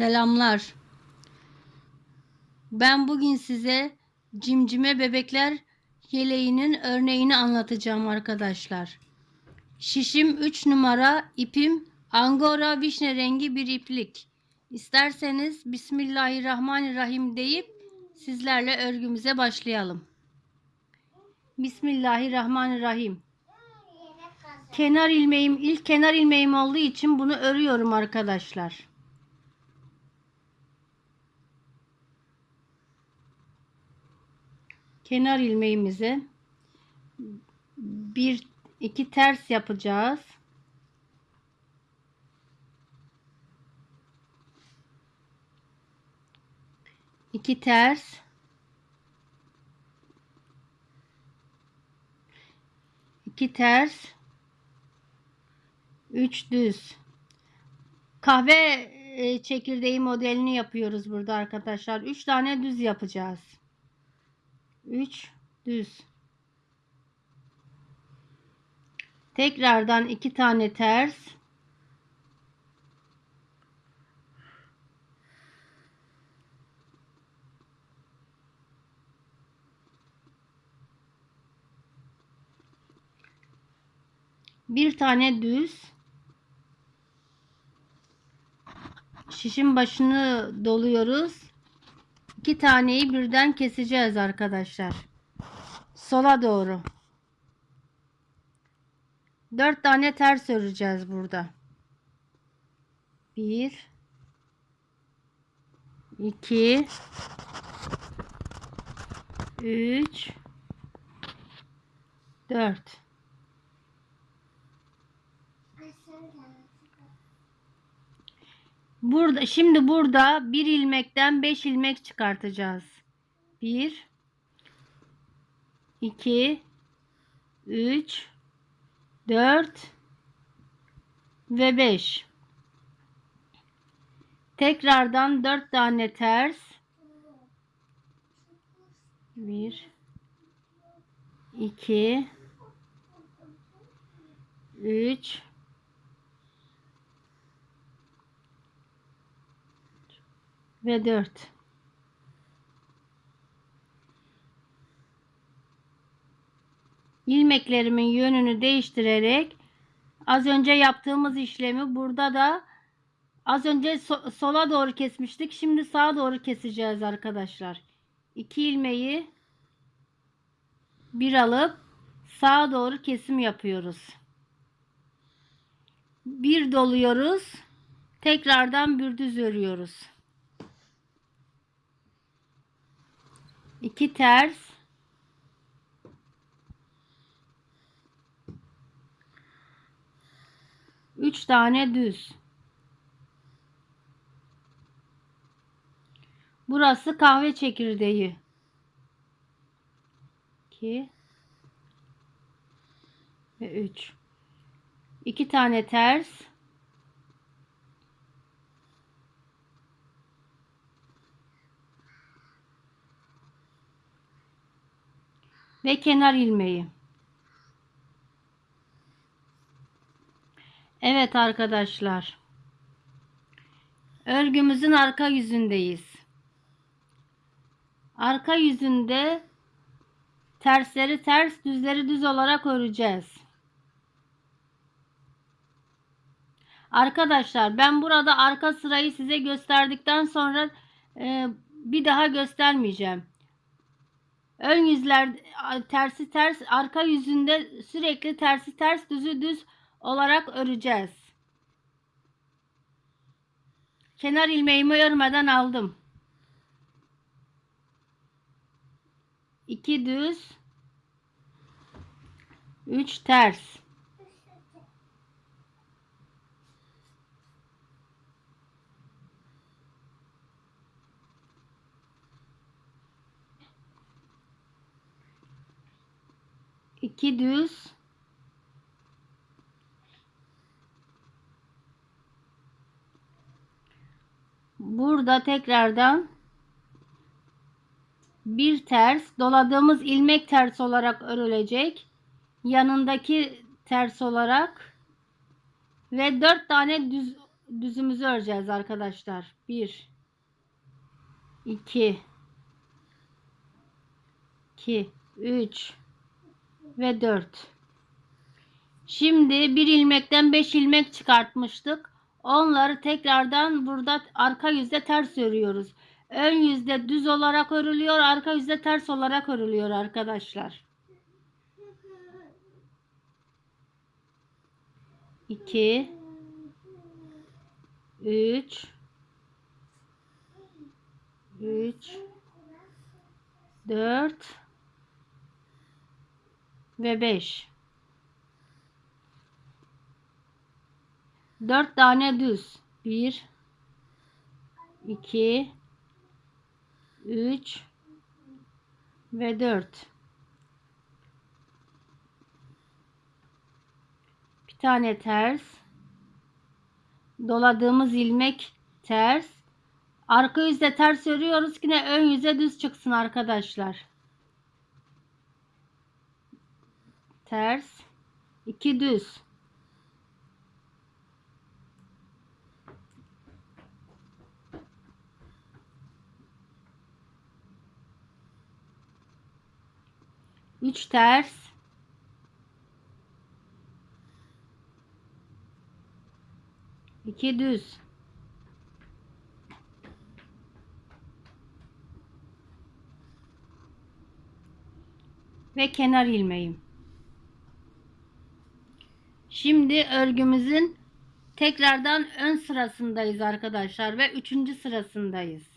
Selamlar. Ben bugün size cimcime bebekler yeleğinin örneğini anlatacağım arkadaşlar. Şişim 3 numara, ipim angora vişne rengi bir iplik. İsterseniz Bismillahirrahmanirrahim deyip sizlerle örgümüze başlayalım. Bismillahirrahmanirrahim. Kenar ilmeğim ilk kenar ilmeğim olduğu için bunu örüyorum arkadaşlar. Kenar ilmeğimizi bir iki ters yapacağız. iki ters iki ters üç düz kahve e, çekirdeği modelini yapıyoruz burada arkadaşlar. Üç tane düz yapacağız. 3 düz. Tekrardan iki tane ters. Bir tane düz. Şişin başını doluyoruz. İki taneyi birden keseceğiz arkadaşlar. Sola doğru. Dört tane ters öreceğiz burada. Bir. iki, Üç. Dört. Burada şimdi burada bir ilmekten 5 ilmek çıkartacağız. 1 2 3 4 ve 5 tekrardan 4 tane ters 1 2 3 ve 4 ilmeklerimin yönünü değiştirerek az önce yaptığımız işlemi burada da az önce so sola doğru kesmiştik. Şimdi sağa doğru keseceğiz arkadaşlar. 2 ilmeği bir alıp sağa doğru kesim yapıyoruz. Bir doluyoruz. Tekrardan bir düz örüyoruz. 2 ters. Üç tane düz. Burası kahve çekirdeği. 2 ve 3 2 tane ters ve kenar ilmeği. Evet arkadaşlar. Örgümüzün arka yüzündeyiz. Arka yüzünde tersleri ters, düzleri düz olarak öreceğiz. Arkadaşlar ben burada arka sırayı size gösterdikten sonra e, bir daha göstermeyeceğim. Ön yüzler tersi ters, arka yüzünde sürekli tersi ters, düzü düz olarak öreceğiz. Kenar ilmeğimi örmeden aldım. 2 düz 3 ters 2 düz. Burada tekrardan bir ters doladığımız ilmek ters olarak örülecek. Yanındaki ters olarak ve dört tane düz düzümüzü öreceğiz arkadaşlar. 1 2 2 3 ve 4 Şimdi bir ilmekten 5 ilmek çıkartmıştık. Onları tekrardan burada arka yüzde ters örüyoruz. Ön yüzde düz olarak örülüyor, arka yüzde ters olarak örülüyor arkadaşlar. 2 3 3 4 ve 5 4 tane düz. 1 2 3 ve 4 bir tane ters. Doladığımız ilmek ters. Arka yüzde ters örüyoruz yine ön yüze düz çıksın arkadaşlar ters 2 düz Üç ters. iki düz. Ve kenar ilmeğim. Şimdi örgümüzün tekrardan ön sırasındayız arkadaşlar ve üçüncü sırasındayız.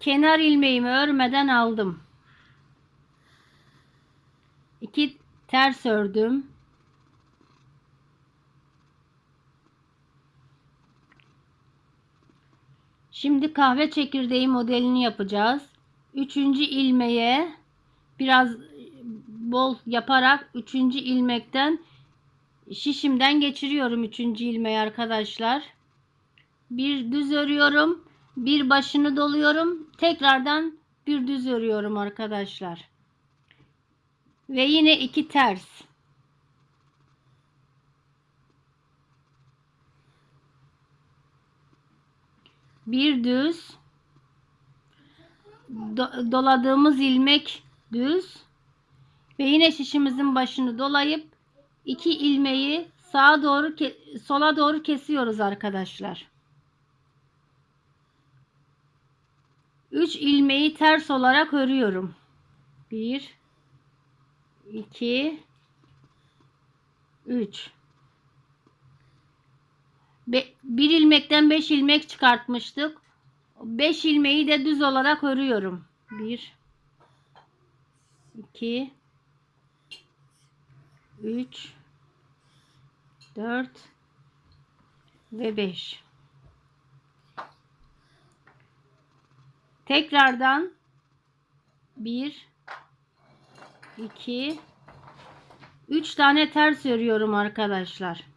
Kenar ilmeğimi örmeden aldım. 2 ters ördüm. Şimdi kahve çekirdeği modelini yapacağız. Üçüncü ilmeğe biraz bol yaparak üçüncü ilmekten şişimden geçiriyorum üçüncü ilmeği arkadaşlar. Bir düz örüyorum. Bir başını doluyorum. Tekrardan bir düz örüyorum arkadaşlar. Ve yine iki ters. Bir düz. Do doladığımız ilmek düz. Ve yine şişimizin başını dolayıp iki ilmeği sağa doğru sola doğru kesiyoruz arkadaşlar. 3 ilmeği ters olarak örüyorum. 1 2 3 bir ilmekten 5 ilmek çıkartmıştık. 5 ilmeği de düz olarak örüyorum. 1 2 3 4 ve 5 tekrardan 1 2 3 tane ters örüyorum arkadaşlar.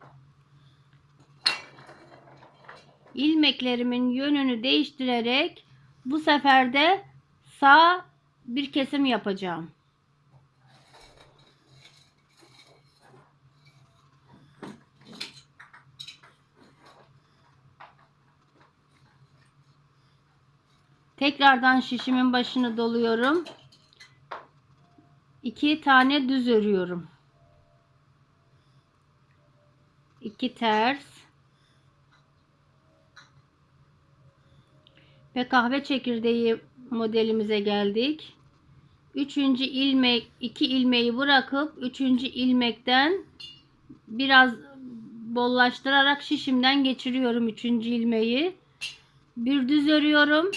ilmeklerimin yönünü değiştirerek bu sefer de sağ bir kesim yapacağım. Tekrardan şişimin başını doluyorum. 2 tane düz örüyorum. 2 ters ve kahve çekirdeği modelimize geldik. Üçüncü ilmek, iki ilmeği bırakıp üçüncü ilmekten biraz bollaştırarak şişimden geçiriyorum üçüncü ilmeği. Bir düz örüyorum.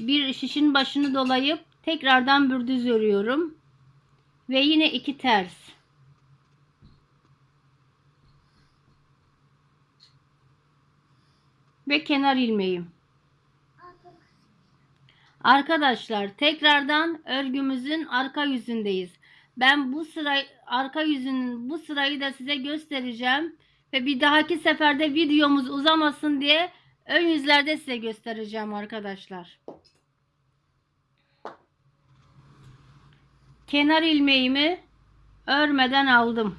Bir şişin başını dolayıp tekrardan bir düz örüyorum. Ve yine iki ters. Ve kenar ilmeğim. Arkadaşlar tekrardan örgümüzün arka yüzündeyiz. Ben bu sıra arka yüzünün bu sırayı da size göstereceğim. Ve bir dahaki seferde videomuz uzamasın diye Ön yüzlerde size göstereceğim arkadaşlar. Kenar ilmeğimi örmeden aldım.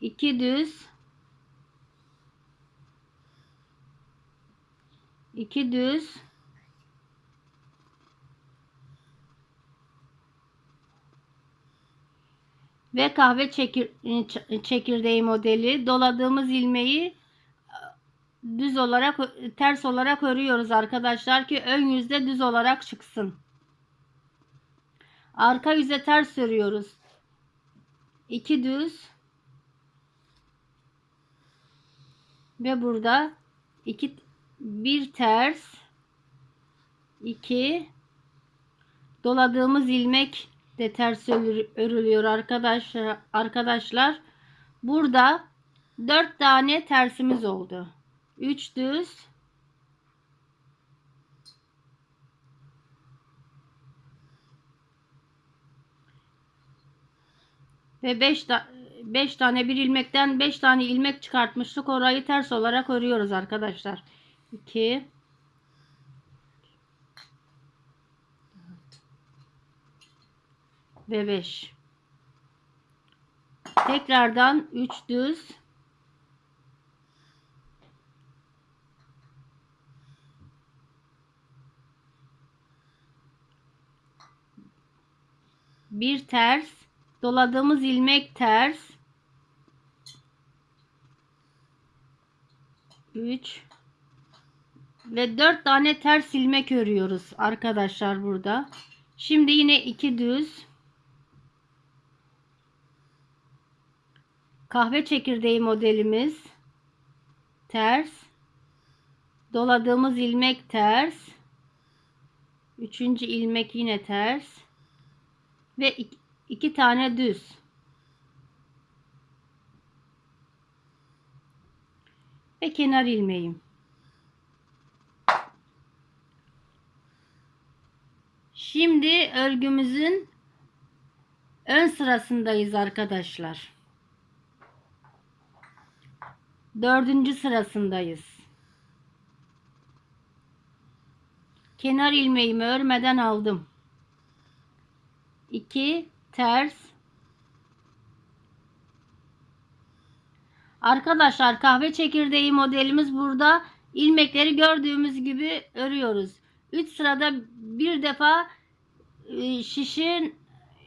2 düz 2 düz ve kahve çekir, çekirdeği modeli doladığımız ilmeği düz olarak ters olarak örüyoruz arkadaşlar ki ön yüzde düz olarak çıksın. Arka yüze ters örüyoruz. 2 düz. Ve burada iki bir ters. 2 doladığımız ilmek de ters örü- örülüyor arkadaşlar arkadaşlar. Burada 4 tane tersimiz oldu 3 düz. Ve 5 5 tane bir ilmekten 5 tane ilmek çıkartmıştık orayı ters olarak örüyoruz arkadaşlar. 2 ve 5 tekrardan 3 düz bir ters. Doladığımız ilmek ters. 3 ve 4 tane ters ilmek örüyoruz arkadaşlar burada. Şimdi yine 2 düz. Kahve çekirdeği modelimiz ters. Doladığımız ilmek ters. Üçüncü ilmek yine ters ve iki, iki tane düz ve kenar ilmeğim şimdi örgümüzün ön sırasındayız arkadaşlar Dördüncü sırasındayız. Kenar ilmeğimi örmeden aldım. 2 ters. Arkadaşlar kahve çekirdeği modelimiz burada ilmekleri gördüğümüz gibi örüyoruz. 3 sırada bir defa e, şişin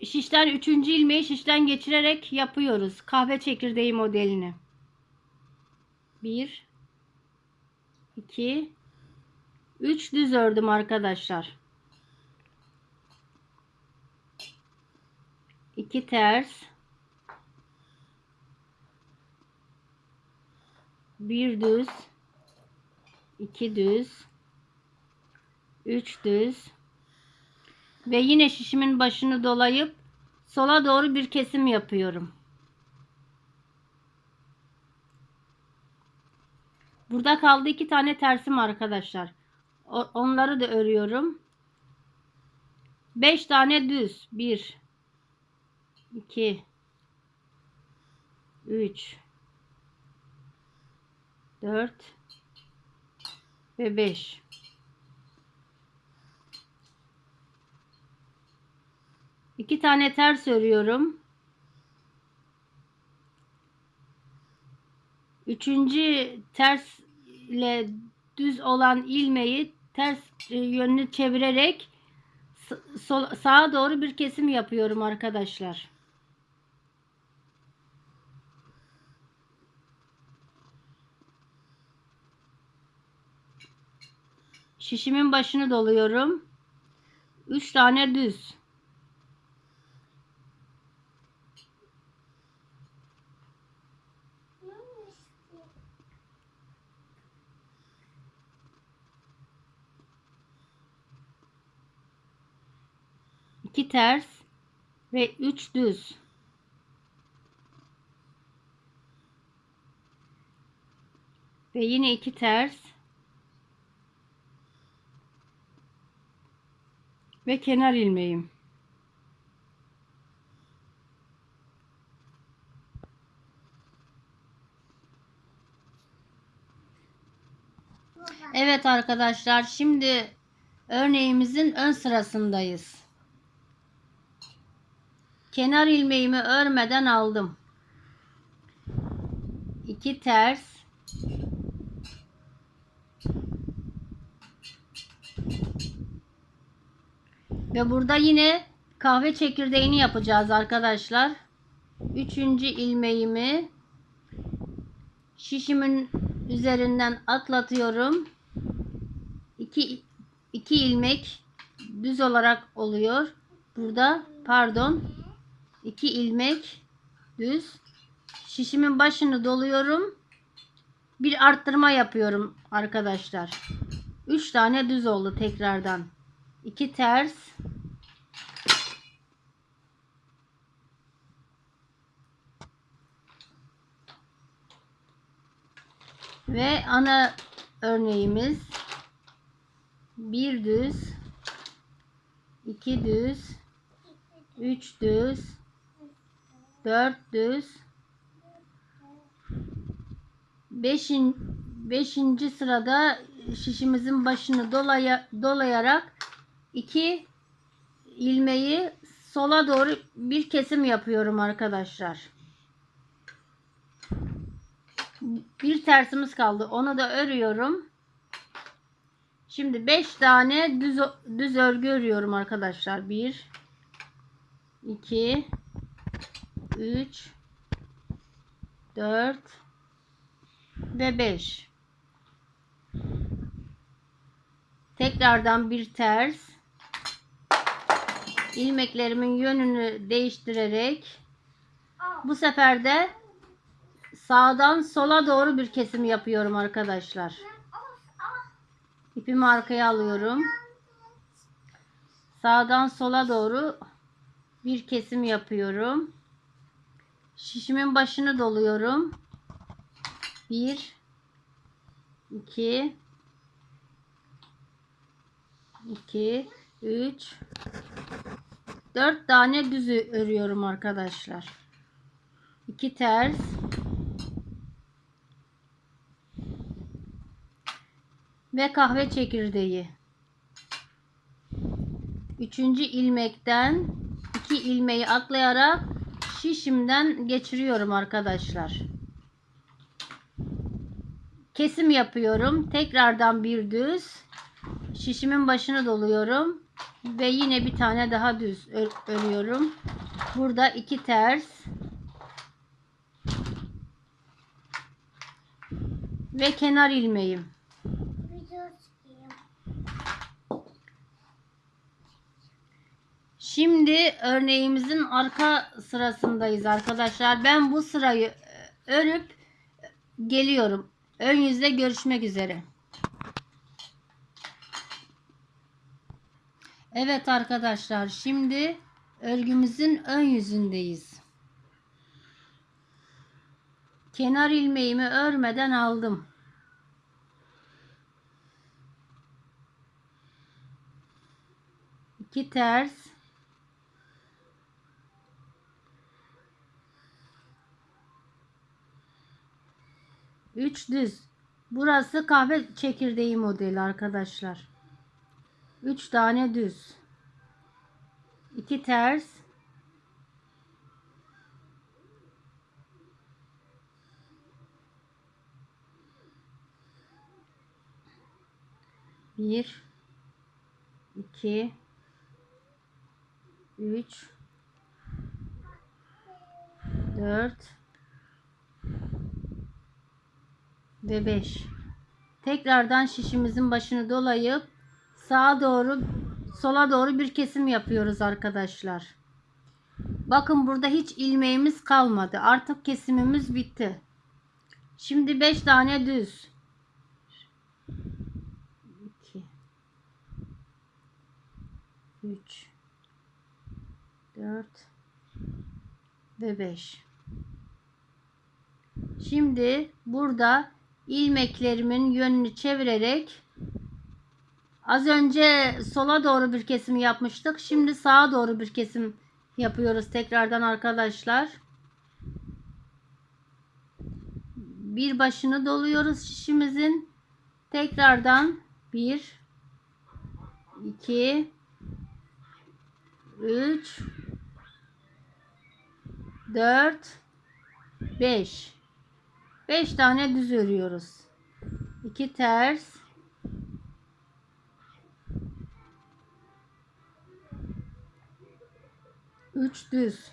şişten 3. ilmeği şişten geçirerek yapıyoruz. Kahve çekirdeği modelini. 1 2 3 düz ördüm arkadaşlar. 2 ters 1 düz 2 düz 3 düz ve yine şişimin başını dolayıp sola doğru bir kesim yapıyorum. Burada kaldı iki tane tersim arkadaşlar. Onları da örüyorum. 5 tane düz. 1 2 3 4 ve 5 İki tane ters örüyorum. Üçüncü ters ile düz olan ilmeği ters e, yönünü çevirerek sağa doğru bir kesim yapıyorum arkadaşlar. Şişimin başını doluyorum. 3 tane düz. iki ters ve üç düz. Ve yine iki ters. Ve kenar ilmeğim. Evet arkadaşlar şimdi örneğimizin ön sırasındayız. Kenar ilmeğimi örmeden aldım. 2 ters Ve burada yine kahve çekirdeğini yapacağız arkadaşlar. Üçüncü ilmeğimi şişimin üzerinden atlatıyorum. İki, iki ilmek düz olarak oluyor. Burada pardon iki ilmek düz. Şişimin başını doluyorum. Bir arttırma yapıyorum arkadaşlar. Üç tane düz oldu tekrardan. İki ters. Ve ana örneğimiz bir düz, iki düz, üç düz, dört düz, beşin, beşinci sırada şişimizin başını dolaya, dolayarak iki ilmeği sola doğru bir kesim yapıyorum arkadaşlar. Bir tersimiz kaldı. Onu da örüyorum. Şimdi 5 tane düz düz örgü örüyorum arkadaşlar. 1 2 3 4 ve 5. Tekrardan bir ters ilmeklerimin yönünü değiştirerek bu sefer de sağdan sola doğru bir kesim yapıyorum arkadaşlar. İpimi arkaya alıyorum. Sağdan sola doğru bir kesim yapıyorum. Şişimin başını doluyorum. 1 2 2 3 4 tane düz örüyorum arkadaşlar. 2 ters ve kahve çekirdeği. Üçüncü ilmekten iki ilmeği atlayarak şişimden geçiriyorum arkadaşlar. Kesim yapıyorum. Tekrardan bir düz. Şişimin başını doluyorum. Ve yine bir tane daha düz örüyorum. Burada iki ters. Ve kenar ilmeğim. Şimdi örneğimizin arka sırasındayız arkadaşlar. Ben bu sırayı e, örüp geliyorum. Ön yüzde görüşmek üzere. Evet arkadaşlar şimdi örgümüzün ön yüzündeyiz. Kenar ilmeğimi örmeden aldım. İki ters 3 düz. Burası kahve çekirdeği modeli arkadaşlar. 3 tane düz. 2 ters. Bir, iki, üç, dört, ve 5. Tekrardan şişimizin başını dolayıp sağa doğru sola doğru bir kesim yapıyoruz arkadaşlar. Bakın burada hiç ilmeğimiz kalmadı. Artık kesimimiz bitti. Şimdi 5 tane düz. 2 3 4 ve 5. Şimdi burada ilmeklerimin yönünü çevirerek az önce sola doğru bir kesim yapmıştık. Şimdi sağa doğru bir kesim yapıyoruz tekrardan arkadaşlar. Bir başını doluyoruz şişimizin. Tekrardan 1 2 3 4 5 5 tane düz örüyoruz. 2 ters 3 düz.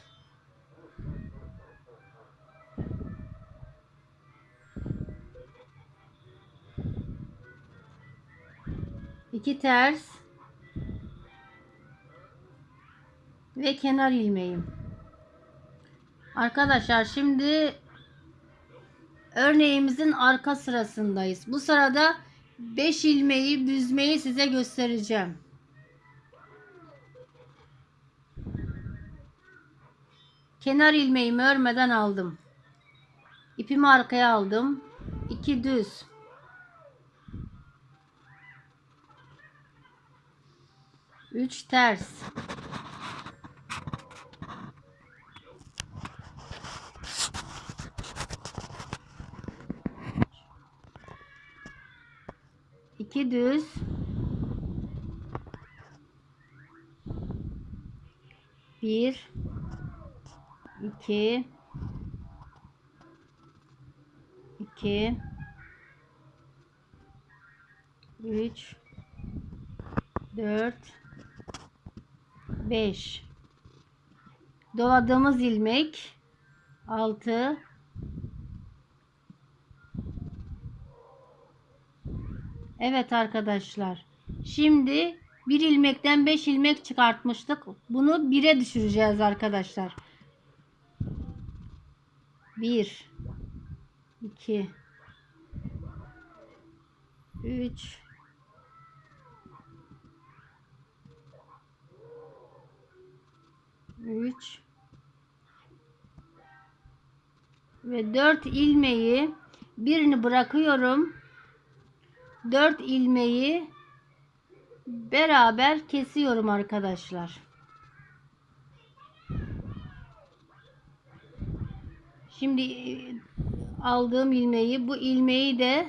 İki ters ve kenar ilmeğim. Arkadaşlar şimdi örneğimizin arka sırasındayız. Bu sırada 5 ilmeği büzmeyi size göstereceğim. Kenar ilmeğimi örmeden aldım. İpimi arkaya aldım. 2 düz. Üç ters. İki düz. Bir. iki, iki, Üç. Dört. Beş. Doladığımız ilmek. Altı. Evet arkadaşlar. Şimdi bir ilmekten 5 ilmek çıkartmıştık. Bunu 1'e düşüreceğiz arkadaşlar. 1 2 3 3 ve 4 ilmeği birini bırakıyorum. 4 ilmeği beraber kesiyorum arkadaşlar. Şimdi e, aldığım ilmeği bu ilmeği de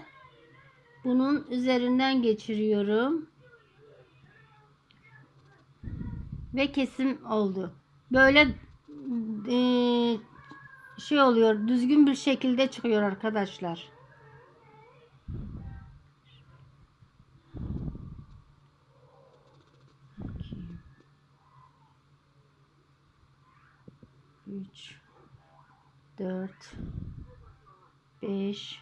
bunun üzerinden geçiriyorum. Ve kesim oldu. Böyle e, şey oluyor. Düzgün bir şekilde çıkıyor arkadaşlar. 3 4 5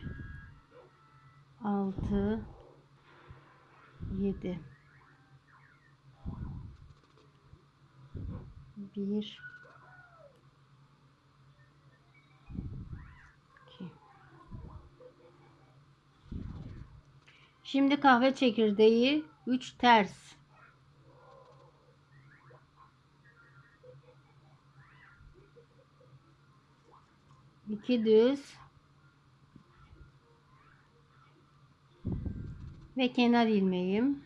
6 7 1 Şimdi kahve çekirdeği 3 ters. İki düz ve kenar ilmeğim.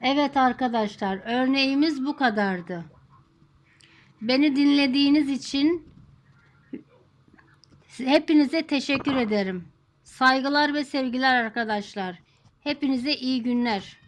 Evet arkadaşlar örneğimiz bu kadardı. Beni dinlediğiniz için hepinize teşekkür ederim. Saygılar ve sevgiler arkadaşlar. Hepinize iyi günler.